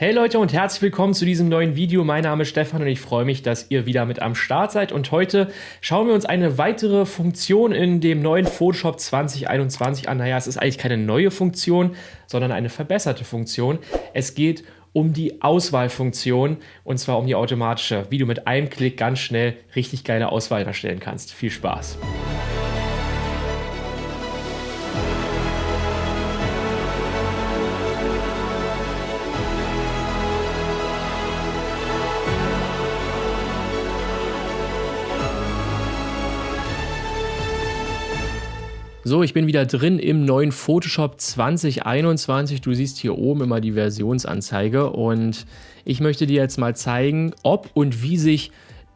Hey Leute und herzlich willkommen zu diesem neuen Video. Mein Name ist Stefan und ich freue mich, dass ihr wieder mit am Start seid. Und heute schauen wir uns eine weitere Funktion in dem neuen Photoshop 2021 an. Naja, es ist eigentlich keine neue Funktion, sondern eine verbesserte Funktion. Es geht um die Auswahlfunktion und zwar um die automatische, wie du mit einem Klick ganz schnell richtig geile Auswahl erstellen kannst. Viel Spaß! So, ich bin wieder drin im neuen Photoshop 2021. Du siehst hier oben immer die Versionsanzeige und ich möchte dir jetzt mal zeigen, ob und wie sich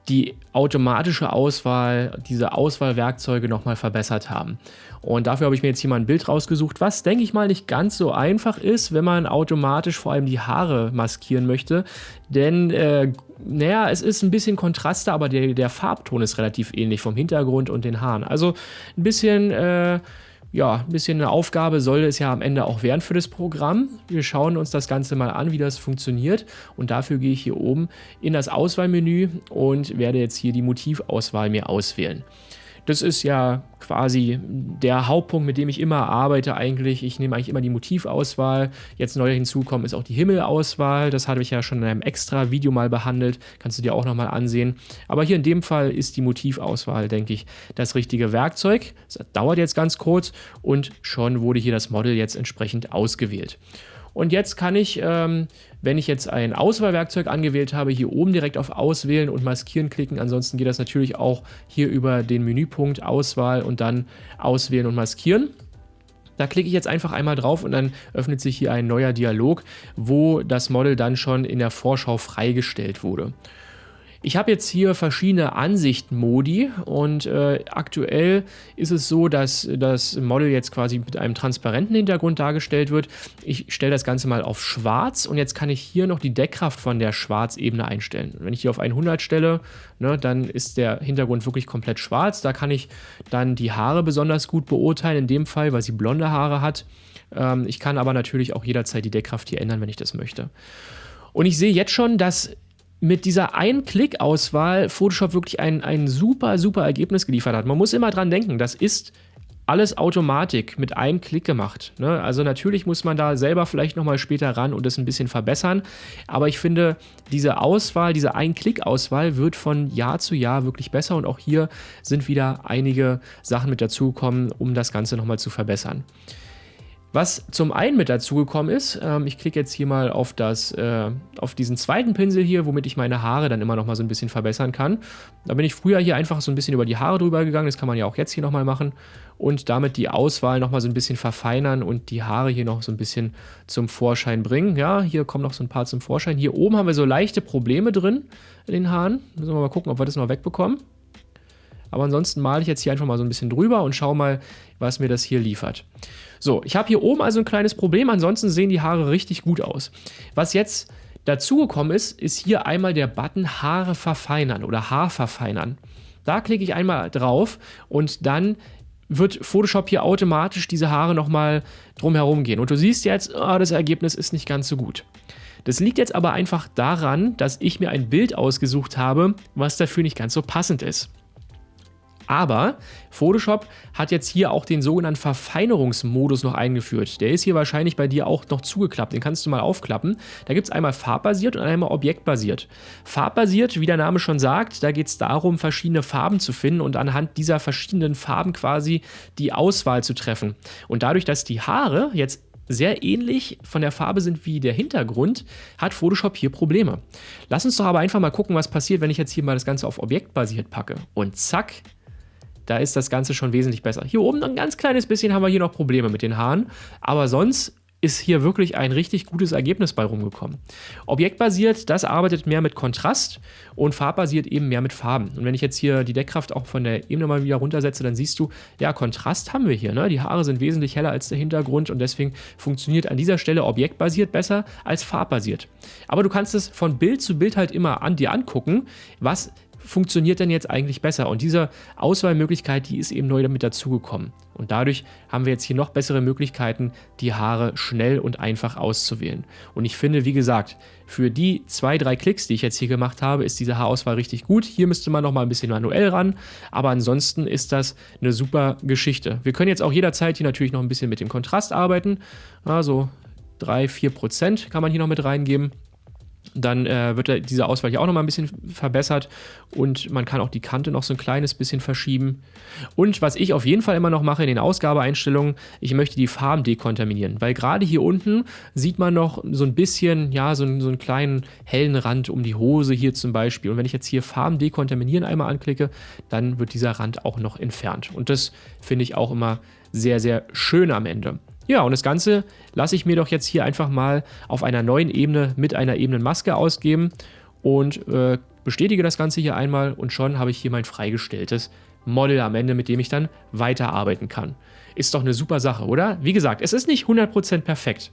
die automatische Auswahl, diese Auswahlwerkzeuge nochmal verbessert haben. Und dafür habe ich mir jetzt hier mal ein Bild rausgesucht, was, denke ich mal, nicht ganz so einfach ist, wenn man automatisch vor allem die Haare maskieren möchte. Denn, äh, naja, es ist ein bisschen Kontraste, aber der, der Farbton ist relativ ähnlich vom Hintergrund und den Haaren. Also ein bisschen... Äh, ja, ein bisschen eine Aufgabe soll es ja am Ende auch werden für das Programm. Wir schauen uns das Ganze mal an, wie das funktioniert und dafür gehe ich hier oben in das Auswahlmenü und werde jetzt hier die Motivauswahl mir auswählen. Das ist ja quasi der Hauptpunkt, mit dem ich immer arbeite eigentlich. Ich nehme eigentlich immer die Motivauswahl. Jetzt neu hinzukommen ist auch die Himmelauswahl. Das hatte ich ja schon in einem extra Video mal behandelt. Kannst du dir auch nochmal ansehen. Aber hier in dem Fall ist die Motivauswahl, denke ich, das richtige Werkzeug. Das dauert jetzt ganz kurz und schon wurde hier das Model jetzt entsprechend ausgewählt. Und jetzt kann ich, ähm, wenn ich jetzt ein Auswahlwerkzeug angewählt habe, hier oben direkt auf Auswählen und Maskieren klicken. Ansonsten geht das natürlich auch hier über den Menüpunkt Auswahl und dann Auswählen und Maskieren. Da klicke ich jetzt einfach einmal drauf und dann öffnet sich hier ein neuer Dialog, wo das Model dann schon in der Vorschau freigestellt wurde. Ich habe jetzt hier verschiedene Ansichtmodi und äh, aktuell ist es so, dass das Model jetzt quasi mit einem transparenten Hintergrund dargestellt wird. Ich stelle das Ganze mal auf schwarz und jetzt kann ich hier noch die Deckkraft von der Schwarzebene einstellen. Wenn ich hier auf 100 stelle, ne, dann ist der Hintergrund wirklich komplett schwarz. Da kann ich dann die Haare besonders gut beurteilen, in dem Fall, weil sie blonde Haare hat. Ähm, ich kann aber natürlich auch jederzeit die Deckkraft hier ändern, wenn ich das möchte. Und ich sehe jetzt schon, dass mit dieser Ein-Klick-Auswahl Photoshop wirklich ein, ein super, super Ergebnis geliefert hat. Man muss immer dran denken, das ist alles Automatik mit einem Klick gemacht. Ne? Also natürlich muss man da selber vielleicht nochmal später ran und das ein bisschen verbessern. Aber ich finde, diese Auswahl, diese Ein-Klick-Auswahl wird von Jahr zu Jahr wirklich besser und auch hier sind wieder einige Sachen mit dazugekommen, um das Ganze nochmal zu verbessern. Was zum einen mit dazugekommen ist, ähm, ich klicke jetzt hier mal auf, das, äh, auf diesen zweiten Pinsel hier, womit ich meine Haare dann immer noch mal so ein bisschen verbessern kann. Da bin ich früher hier einfach so ein bisschen über die Haare drüber gegangen, das kann man ja auch jetzt hier nochmal machen und damit die Auswahl nochmal so ein bisschen verfeinern und die Haare hier noch so ein bisschen zum Vorschein bringen. Ja, hier kommen noch so ein paar zum Vorschein. Hier oben haben wir so leichte Probleme drin in den Haaren. Müssen wir mal gucken, ob wir das noch wegbekommen. Aber ansonsten male ich jetzt hier einfach mal so ein bisschen drüber und schaue mal, was mir das hier liefert. So, ich habe hier oben also ein kleines Problem, ansonsten sehen die Haare richtig gut aus. Was jetzt dazugekommen ist, ist hier einmal der Button Haare verfeinern oder Haar verfeinern. Da klicke ich einmal drauf und dann wird Photoshop hier automatisch diese Haare nochmal drumherum gehen. Und du siehst jetzt, oh, das Ergebnis ist nicht ganz so gut. Das liegt jetzt aber einfach daran, dass ich mir ein Bild ausgesucht habe, was dafür nicht ganz so passend ist. Aber Photoshop hat jetzt hier auch den sogenannten Verfeinerungsmodus noch eingeführt. Der ist hier wahrscheinlich bei dir auch noch zugeklappt. Den kannst du mal aufklappen. Da gibt es einmal farbbasiert und einmal objektbasiert. Farbbasiert, wie der Name schon sagt, da geht es darum, verschiedene Farben zu finden und anhand dieser verschiedenen Farben quasi die Auswahl zu treffen. Und dadurch, dass die Haare jetzt sehr ähnlich von der Farbe sind wie der Hintergrund, hat Photoshop hier Probleme. Lass uns doch aber einfach mal gucken, was passiert, wenn ich jetzt hier mal das Ganze auf objektbasiert packe. Und zack, da ist das Ganze schon wesentlich besser. Hier oben ein ganz kleines bisschen haben wir hier noch Probleme mit den Haaren, aber sonst ist hier wirklich ein richtig gutes Ergebnis bei rumgekommen. Objektbasiert, das arbeitet mehr mit Kontrast und farbbasiert eben mehr mit Farben. Und wenn ich jetzt hier die Deckkraft auch von der Ebene mal wieder runtersetze, dann siehst du, ja, Kontrast haben wir hier. Ne? Die Haare sind wesentlich heller als der Hintergrund und deswegen funktioniert an dieser Stelle objektbasiert besser als farbbasiert. Aber du kannst es von Bild zu Bild halt immer an dir angucken, was funktioniert denn jetzt eigentlich besser? Und diese Auswahlmöglichkeit, die ist eben neu damit dazugekommen. Und dadurch haben wir jetzt hier noch bessere Möglichkeiten, die Haare schnell und einfach auszuwählen. Und ich finde, wie gesagt, für die zwei, drei Klicks, die ich jetzt hier gemacht habe, ist diese Haarauswahl richtig gut. Hier müsste man noch mal ein bisschen manuell ran, aber ansonsten ist das eine super Geschichte. Wir können jetzt auch jederzeit hier natürlich noch ein bisschen mit dem Kontrast arbeiten. Also 3, 4 Prozent kann man hier noch mit reingeben. Dann äh, wird diese Auswahl hier auch noch mal ein bisschen verbessert und man kann auch die Kante noch so ein kleines bisschen verschieben. Und was ich auf jeden Fall immer noch mache in den Ausgabeeinstellungen, ich möchte die Farben dekontaminieren, weil gerade hier unten sieht man noch so ein bisschen, ja, so, so einen kleinen hellen Rand um die Hose hier zum Beispiel. Und wenn ich jetzt hier Farben dekontaminieren einmal anklicke, dann wird dieser Rand auch noch entfernt. Und das finde ich auch immer sehr, sehr schön am Ende. Ja, und das Ganze lasse ich mir doch jetzt hier einfach mal auf einer neuen Ebene mit einer Ebenenmaske ausgeben und äh, bestätige das Ganze hier einmal und schon habe ich hier mein freigestelltes Model am Ende, mit dem ich dann weiterarbeiten kann. Ist doch eine super Sache, oder? Wie gesagt, es ist nicht 100% perfekt.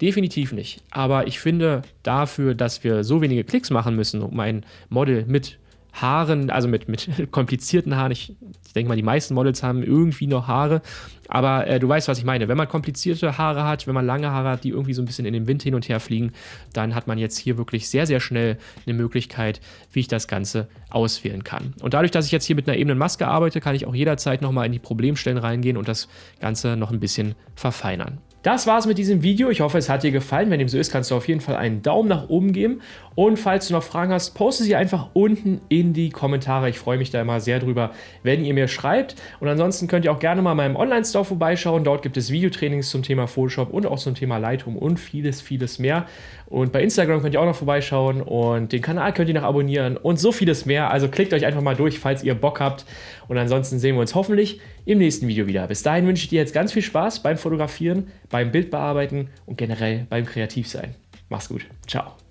Definitiv nicht. Aber ich finde dafür, dass wir so wenige Klicks machen müssen, um ein Model mit Haaren, also mit, mit komplizierten Haaren. Ich, ich denke mal, die meisten Models haben irgendwie noch Haare. Aber äh, du weißt, was ich meine. Wenn man komplizierte Haare hat, wenn man lange Haare hat, die irgendwie so ein bisschen in den Wind hin und her fliegen, dann hat man jetzt hier wirklich sehr, sehr schnell eine Möglichkeit, wie ich das Ganze auswählen kann. Und dadurch, dass ich jetzt hier mit einer ebenen Maske arbeite, kann ich auch jederzeit nochmal in die Problemstellen reingehen und das Ganze noch ein bisschen verfeinern. Das war's mit diesem Video. Ich hoffe, es hat dir gefallen. Wenn dem so ist, kannst du auf jeden Fall einen Daumen nach oben geben. Und falls du noch Fragen hast, poste sie einfach unten in die Kommentare. Ich freue mich da immer sehr drüber, wenn ihr mir schreibt. Und ansonsten könnt ihr auch gerne mal in meinem Online-Store vorbeischauen. Dort gibt es Videotrainings zum Thema Photoshop und auch zum Thema Lightroom und vieles, vieles mehr. Und bei Instagram könnt ihr auch noch vorbeischauen und den Kanal könnt ihr noch abonnieren und so vieles mehr. Also klickt euch einfach mal durch, falls ihr Bock habt. Und ansonsten sehen wir uns hoffentlich im nächsten Video wieder. Bis dahin wünsche ich dir jetzt ganz viel Spaß beim Fotografieren, beim Bildbearbeiten und generell beim Kreativsein. Mach's gut. Ciao.